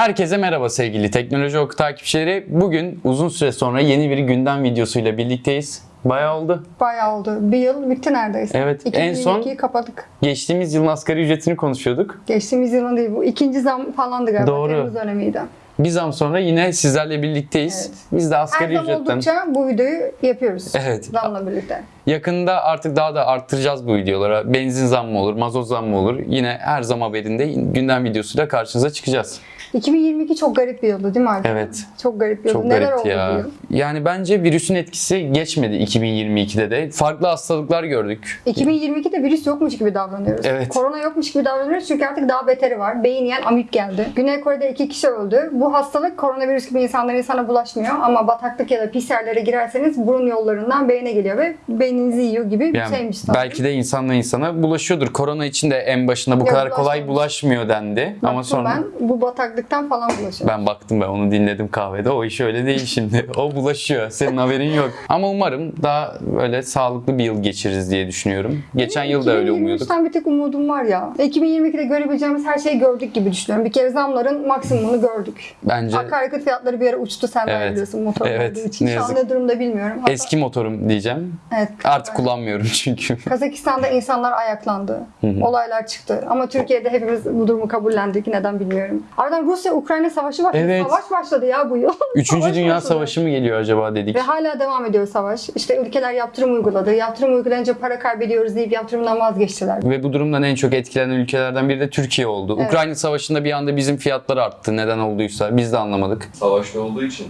Herkese merhaba sevgili Teknoloji Oku takipçileri. Bugün uzun süre sonra yeni bir gündem videosuyla birlikteyiz. Bayağı oldu. Bayağı oldu. Bir yıl bitti neredeyse. Evet, en son- 2022'yi kapadık. Geçtiğimiz yılın asgari ücretini konuşuyorduk. Geçtiğimiz yılın değil bu. ikinci zam falandı galiba. Doğru. Temmuz dönemiydi. Bir zam sonra yine sizlerle birlikteyiz. Evet. Biz de Her asgari zam ücretten oldukça bu videoyu yapıyoruz. Evet. Zamla birlikte. yakında artık daha da arttıracağız bu videolara. Benzin zammı olur, mazot zammı olur. Yine her zam haberinde gündem videosuyla karşınıza çıkacağız. 2022 çok garip bir yıldı değil mi Alper? Evet. Çok garip bir yıldı. Çok Neler garipti oldu ya. yıl? Yani bence virüsün etkisi geçmedi 2022'de de. Farklı hastalıklar gördük. 2022'de virüs yokmuş gibi davranıyoruz. Evet. Korona yokmuş gibi davranıyoruz çünkü artık daha beteri var. Beyin yiyen amip geldi. Güney Kore'de iki kişi öldü. Bu hastalık koronavirüs gibi insandan insana bulaşmıyor ama bataklık ya da pis yerlere girerseniz burun yollarından beyne geliyor ve beyninizi yiyor gibi bir Yani şeymiş sanırım. belki de insanla insana bulaşıyordur. Korona için de en başında bu Ya kadar kolay bulaşmıyor dendi. Ama sonra ben bu bataklıktan falan bulaşıyorum. ben baktım ben onu dinledim kahvede. O iş öyle değil şimdi. O bulaşıyor. Senin haberin yok. Ama umarım daha böyle sağlıklı bir yıl geçiririz diye düşünüyorum. Geçen yıl da öyle umuyorduk. 2023'ten bir tek umudum var ya. 2022'de görebileceğimiz her şeyi gördük gibi düşünüyorum. Bir kere zamların maksimumunu gördük. Bence Akaryakıt fiyatları bir ara uçtu sen Evet. biliyorsun motor Evet, olduğu için. ne Şu an ne durumda bilmiyorum. Hatta- eski motorum diyeceğim. Evet. Artık kullanmıyorum çünkü. Kazakistan'da insanlar ayaklandı. Olaylar çıktı. Ama Türkiye'de hepimiz bu durumu kabullendik. Neden bilmiyorum. Ardından Rusya-Ukrayna savaşı başladı. Evet. Savaş başladı ya bu yıl. Üçüncü Savaş Dünya başladı. Savaşı mı geliyor acaba dedik. Ve hala devam ediyor savaş. İşte ülkeler yaptırım uyguladı. Yaptırım uygulayınca para kaybediyoruz deyip yaptırımdan vazgeçtiler. Ve bu durumdan en çok etkilenen ülkelerden biri de Türkiye oldu. Evet. Ukrayna Savaşı'nda bir anda bizim fiyatlar arttı. Neden olduysa biz de anlamadık. savaşta olduğu için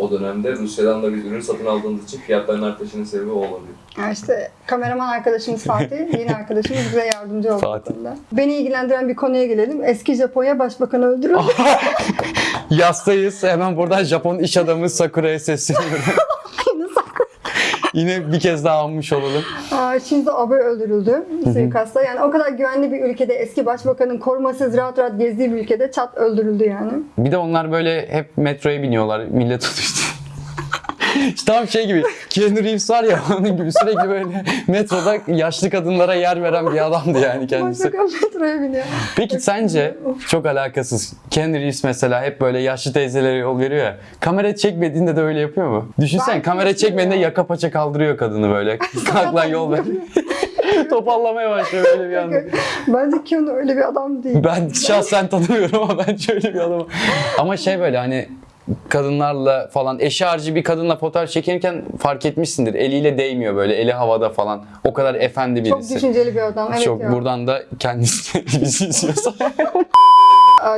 o dönemde Rusya'dan da biz ürün satın aldığımız için fiyatların artışının sebebi o olabilir. Yani işte kameraman arkadaşımız Fatih, yeni arkadaşımız bize yardımcı oldu. bu Fatih. konuda. Beni ilgilendiren bir konuya gelelim. Eski Japonya Başbakanı öldürüldü. Yastayız. Hemen buradan Japon iş adamı Sakura'ya sesleniyorum. Yine bir kez daha almış olalım. Aa, Shinzo Abe öldürüldü suikastla. Yani o kadar güvenli bir ülkede eski başbakanın korumasız rahat rahat gezdiği bir ülkede çat öldürüldü yani. Bir de onlar böyle hep metroya biniyorlar. Millet tutuştu. İşte tam şey gibi. Keanu Reeves var ya onun gibi sürekli böyle metroda yaşlı kadınlara yer veren bir adamdı yani kendisi. Metroya biniyor. Peki sence çok alakasız. Keanu Reeves mesela hep böyle yaşlı teyzelere yol veriyor ya. Kamera çekmediğinde de öyle yapıyor mu? Düşünsen kamera çekmediğinde ya. yaka paça kaldırıyor kadını böyle. Kalk lan yol ver. Topallamaya başlıyor böyle bir anda. Bence Keanu öyle bir adam değil. Ben şahsen tanımıyorum ama bence öyle bir adam. Ama şey böyle hani kadınlarla falan eşi harcı bir kadınla fotoğraf çekerken fark etmişsindir. Eliyle değmiyor böyle eli havada falan. O kadar efendi Çok birisi. düşünceli bir adam. Evet Çok ya. buradan da kendisi bizi izliyorsa.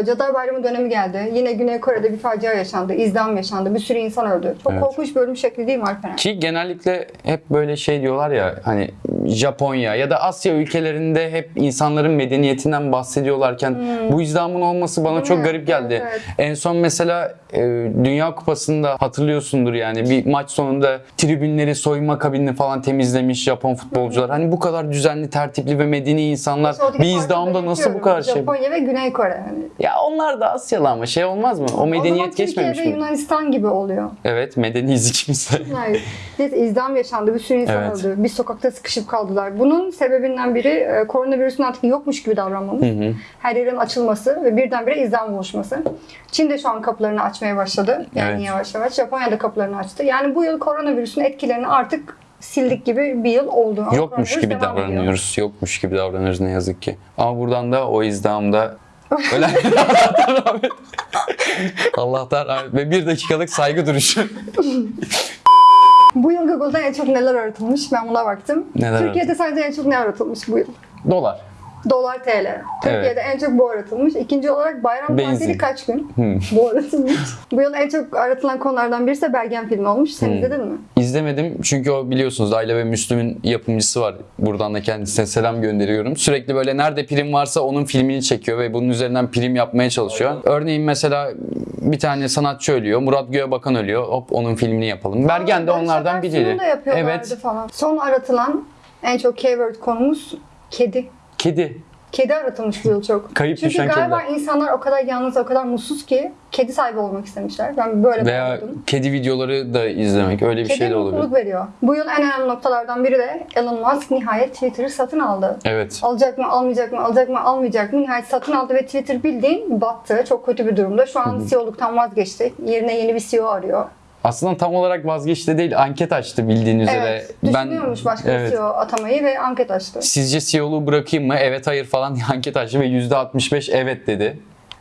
Cadılar Bayramı dönemi geldi. Yine Güney Kore'de bir facia yaşandı. İzdam yaşandı. Bir sürü insan öldü. Çok Evet. korkunç bir ölüm şekli değil mi Alperen? Ki genellikle hep böyle şey diyorlar ya hani Japonya ya da Asya ülkelerinde hep insanların medeniyetinden bahsediyorlarken bu izdamın olması bana Değil çok mi? garip geldi. Evet, evet. En son mesela e, Dünya Kupası'nda hatırlıyorsundur yani bir maç sonunda tribünleri soyunma kabinini falan temizlemiş Japon futbolcular. Hani bu kadar düzenli, tertipli ve medeni insanlar bir izdamda nasıl bu kadar şey? Japonya ve Güney Kore. Yani. Ya onlar da Asyalı ama şey olmaz mı? O medeniyet o geçmemiş mi? Yunanistan gibi oluyor. Evet medeniyiz ikimiz de. Hayır. Neyse izdam yaşandı. Bir sürü insan Evet. öldü. Bir sokakta sıkışıp kaldılar. Bunun sebebinden biri e, koronavirüsün artık yokmuş gibi davranmamız. Her yerin açılması ve birdenbire izdam oluşması. Çin de şu an kapılarını açmaya başladı. Yani Evet. yavaş yavaş. Japonya da kapılarını açtı. Yani bu yıl koronavirüsün etkilerini artık sildik gibi bir yıl oldu. Ama Yokmuş gibi devam ediyor. davranıyoruz. Yokmuş gibi davranıyoruz ne yazık ki. Ama buradan da o izdamda ölen Allah'tan rahmet. Allah'tan rahmet. Ve bir dakikalık saygı duruşu. Google'da en çok neler aratılmış? Ben buna baktım. Neler Türkiye'de sadece en çok ne aratılmış bu yıl? Dolar. Dolar TL. Türkiye'de en çok bu aratılmış. İkinci olarak bayram Benzin. tatili kaç gün? Bu aratılmış. bu yıl en çok aratılan konulardan birisi de Bergen filmi olmuş. Sen izledin mi? İzlemedim çünkü o biliyorsunuz Ayla ve Müslüm'ün yapımcısı var. Buradan da kendisine selam gönderiyorum. Sürekli böyle nerede prim varsa onun filmini çekiyor ve bunun üzerinden prim yapmaya çalışıyor. Örneğin mesela bir tane sanatçı ölüyor. Murat Göğebakan ölüyor. Hop onun filmini yapalım. Bergen de Barış onlardan Akarsu'nun biriydi. da yapıyorlardı Evet. falan. Son aratılan en çok keyword konumuz kedi. Kedi. Kedi aratılmış bu yıl çok. Kayıp Çünkü düşen galiba kediler. insanlar o kadar yalnız, o kadar mutsuz ki kedi sahibi olmak istemişler. Ben böyle Veya bağladım. kedi videoları da izlemek öyle bir Kedi şey de olabilir. veriyor. Bu yıl en önemli noktalardan biri de Elon Musk nihayet Twitter'ı satın aldı. Evet. Alacak mı, almayacak mı, alacak mı, almayacak mı? Nihayet satın aldı ve Twitter bildiğin battı. Çok kötü bir durumda. Şu an CEO'luktan vazgeçti. Yerine yeni bir CEO arıyor. Aslında tam olarak vazgeçti değil, anket açtı bildiğin üzere. Evet. Düşünüyormuş başka bir evet. CEO atamayı ve anket açtı. Sizce CEO'luğu bırakayım mı? Evet hayır falan diye anket açtı ve %65 evet dedi.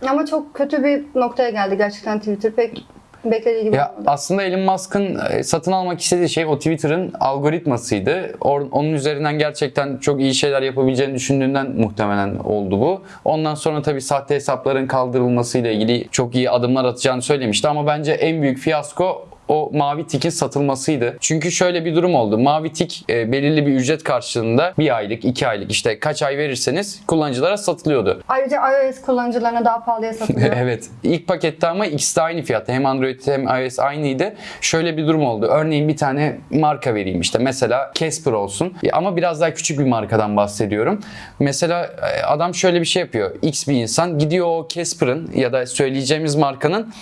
Ama çok kötü bir noktaya geldi gerçekten Twitter. Pek beklediği gibi Ya olmadı. aslında Elon Musk'ın e, satın almak istediği şey o Twitter'ın algoritmasıydı. Or- onun üzerinden gerçekten çok iyi şeyler yapabileceğini düşündüğünden muhtemelen oldu bu. Ondan sonra tabii sahte hesapların kaldırılmasıyla ilgili çok iyi adımlar atacağını söylemişti ama bence en büyük fiyasko o mavi tikin satılmasıydı. Çünkü şöyle bir durum oldu. Mavi tik e, belirli bir ücret karşılığında bir aylık, iki aylık işte kaç ay verirseniz kullanıcılara satılıyordu. Ayrıca iOS kullanıcılarına daha pahalıya satılıyor. evet. İlk pakette ama ikisi de aynı fiyatta. Hem Android hem iOS aynıydı. Şöyle bir durum oldu. Örneğin bir tane marka vereyim işte. Mesela Casper olsun. Ama biraz daha küçük bir markadan bahsediyorum. Mesela e, adam şöyle bir şey yapıyor. X bir insan gidiyor o Casper'ın ya da söyleyeceğimiz markanın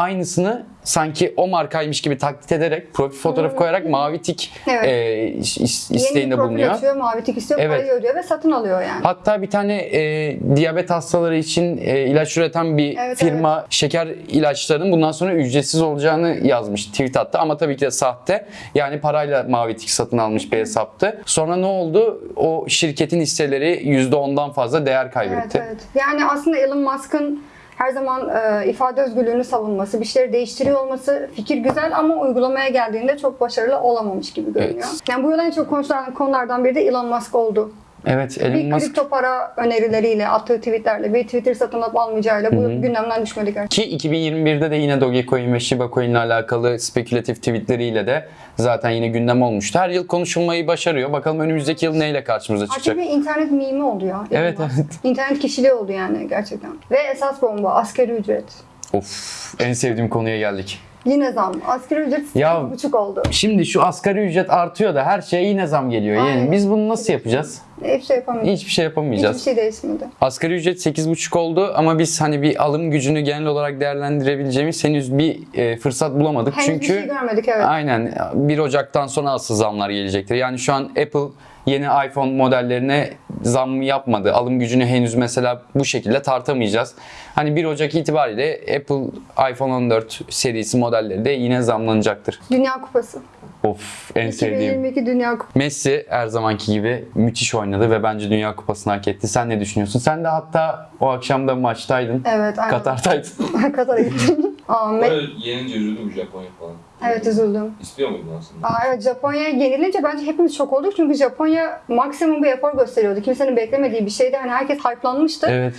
aynısını sanki o markaymış gibi taklit ederek profil fotoğrafı koyarak mavi tik Evet. e, Yeni isteğinde profil bulunuyor. açıyor, mavi tik istiyor, Evet. parayı ödüyor ve satın alıyor yani. Hatta bir tane e, diyabet hastaları için e, ilaç üreten bir Evet, firma şeker ilaçlarının bundan sonra ücretsiz olacağını yazmış tweet attı ama tabii ki de sahte. Yani parayla mavi tik satın almış bir hesaptı. Sonra ne oldu? O şirketin hisseleri %10'dan fazla değer Evet, kaybetti. evet. Yani aslında Elon Musk'ın her zaman e, ifade özgürlüğünü savunması, bir şeyleri değiştiriyor olması fikir güzel ama uygulamaya geldiğinde çok başarılı olamamış gibi görünüyor. Evet. Yani bu yıl en çok konuşulan konulardan biri de Elon Musk oldu. Evet, Elon Bir Musk kripto para önerileriyle, attığı tweetlerle, bir Twitter satın alıp almayacağıyla bu yıl gündemden düşmedi gerçekten. Ki 2021'de de yine Dogecoin ve Shiba Coin ile alakalı spekülatif tweetleriyle de zaten yine gündem olmuştu. Her yıl konuşulmayı başarıyor. Bakalım önümüzdeki yıl neyle karşımıza çıkacak? Artık bir internet mimi oldu ya. Evet, evet. İnternet kişiliği oldu yani gerçekten. Ve esas bomba, asgari ücret. Of, en sevdiğim konuya geldik. Yine zam. Asgari ücret Ya- buçuk oldu. Şimdi şu asgari ücret artıyor da her şeye yine zam geliyor. Yani Aynen. biz bunu nasıl yapacağız? Hiçbir şey yapamayacağız. Hiçbir şey yapamayacağız. Hiçbir şey değişmedi. Asgari ücret 8,5 oldu ama biz hani bir alım gücünü genel olarak değerlendirebileceğimiz henüz bir e, fırsat bulamadık. Henüz Çünkü bir şey görmedik evet. aynen 1 Ocak'tan sonra asıl zamlar gelecektir. Yani şu an Apple yeni iPhone modellerine zam yapmadı. Alım gücünü henüz mesela bu şekilde tartamayacağız. Hani 1 Ocak itibariyle Apple iPhone 14 serisi modelleri de yine zamlanacaktır. Dünya Kupası. Of en sevdiğim. 2022 Dünya Kupası. Messi her zamanki gibi müthiş oynadı ve bence Dünya Kupası'nı hak etti. Sen ne düşünüyorsun? Sen de hatta o akşam da maçtaydın. Evet aynen. Katar'daydın. Katar'a gittim. Aa, Me- Böyle yenince üzüldüm Japonya falan. Evet üzüldüm. İstiyor muydun aslında? Aa, evet Japonya'ya yenilince bence hepimiz şok olduk çünkü Japonya maksimum bir efor gösteriyordu. Kimsenin beklemediği bir şeydi. Hani herkes hype'lanmıştı. evet.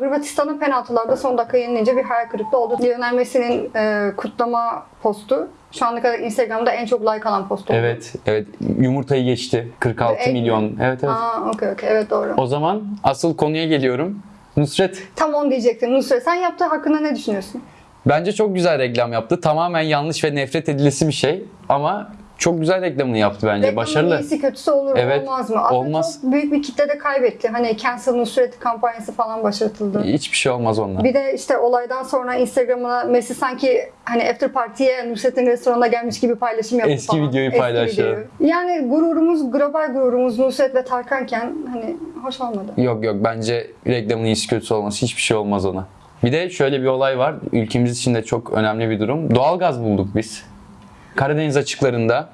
Hırvatistan'ın penaltılarda son dakika yenilince bir hayal kırıklığı oldu. Lionel Messi'nin e, kutlama postu şu ana kadar Instagram'da en çok like alan post oldu. Evet. Evet. Yumurtayı geçti. 46 Egg mi? milyon. Evet evet. Aa okey okey evet doğru. O zaman asıl konuya geliyorum. Nusret Tam onu diyecektim. Nusret sen yaptığı hakkında ne düşünüyorsun? Bence çok güzel reklam yaptı. Tamamen yanlış ve nefret edilisi bir şey ama çok güzel reklamını yaptı bence. Reklamın Başarılı. iyisi kötüsü olur Evet, olmaz mı? Aslında olmaz. çok büyük bir kitle de kaybetti. Hani Cancel Nusret kampanyası falan başlatıldı. Hiçbir şey olmaz onunla. Bir de işte olaydan sonra Instagram'ına Messi sanki hani after party'ye Nusret'in restoranına gelmiş gibi paylaşım yaptı Eski falan. videoyu paylaştı. videoyu. Yani gururumuz, global gururumuz Nusret ve Tarkanken hani hoş olmadı. Yok yok bence reklamın iyisi kötüsü olması hiçbir şey olmaz ona. Bir de şöyle bir olay var. Ülkemiz için de çok önemli bir durum. Doğalgaz bulduk biz. Karadeniz açıklarında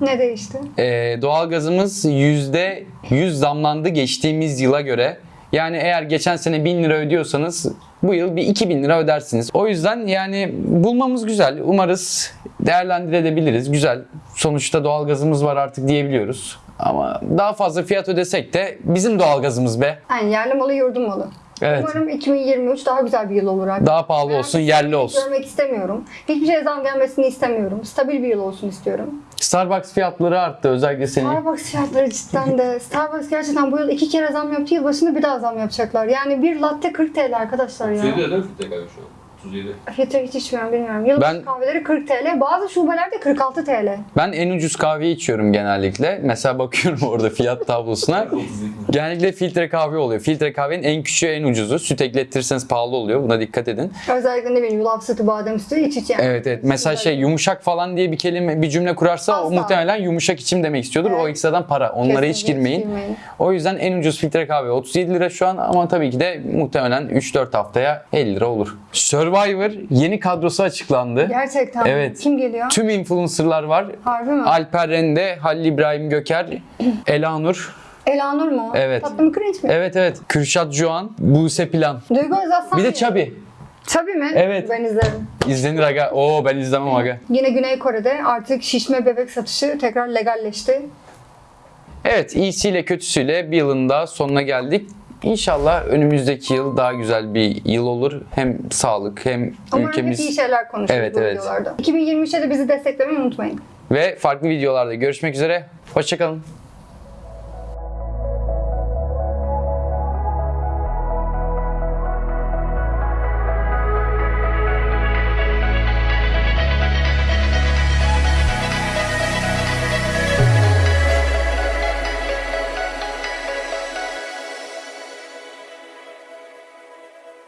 Ne değişti? Ee, doğalgazımız %100 zamlandı geçtiğimiz yıla göre. Yani eğer geçen sene 1000 lira ödüyorsanız bu yıl bir 2000 lira ödersiniz. O yüzden yani bulmamız güzel. Umarız değerlendirebiliriz. Güzel. Sonuçta doğalgazımız var artık diyebiliyoruz. Ama daha fazla fiyat ödesek de bizim doğalgazımız be. Yani yerli malı yurdum malı. Evet. Umarım 2023 daha güzel bir yıl olur artık. Daha pahalı olsun, yerli olsun. Görmek istemiyorum. Hiçbir şeye zam gelmesini istemiyorum. Stabil bir yıl olsun istiyorum. Starbucks fiyatları arttı özellikle senin. Starbucks fiyatları cidden de. Starbucks gerçekten bu yıl iki kere zam yaptı. Yıl başında bir daha zam yapacaklar. Yani bir latte 40 TL arkadaşlar ya. Türkiye'de değil mi tekrar şu an? 37. Filtre hiç içmiyorum bilmiyorum. Yılbaşı Ben- kahveleri 40 TL. Bazı şubelerde 46 TL. Ben en ucuz kahveyi içiyorum genellikle. Mesela bakıyorum orada fiyat tablosuna. 37. Genellikle filtre kahve oluyor. Filtre kahvenin en küçüğü en ucuzu. Süt ekletirseniz pahalı oluyor. Buna dikkat edin. Özellikle ne bileyim yulaf sütü, badem sütü iç iç yani. Evet evet. Mesela şey yumuşak falan diye bir kelime bir cümle kurarsa o Asla. muhtemelen yumuşak içim demek istiyordur. O Evet. ekstradan para. Onlara hiç Kesinlikle girmeyin. girmeyin. O yüzden en ucuz filtre kahve 37 lira şu an ama tabii ki de muhtemelen 3-4 haftaya 50 lira olur. Survivor yeni kadrosu açıklandı. Gerçekten. Evet. Kim geliyor? Tüm influencerlar var. Harbi mi? Alper Rende, Halil İbrahim Göker, Elanur. Elanur mu? Evet. Tatlı mı cringe mi? Evet evet. Kürşat Juan, Buse Plan. Duygu Özaslan Bir de? Çabi. Çabi mi? Evet. Ben izlerim. İzlenir aga. Oo ben izlemem aga. Yine Güney Kore'de artık şişme bebek satışı tekrar legalleşti. Evet iyisiyle kötüsüyle bir yılın daha sonuna geldik. İnşallah önümüzdeki yıl daha güzel bir yıl olur. Hem sağlık hem Umarım ülkemiz hep iyi şeyler konuşuruz Evet, bu evet. videolarda. 2023'te de bizi desteklemeyi unutmayın. ve farklı videolarda görüşmek üzere. Hoşçakalın.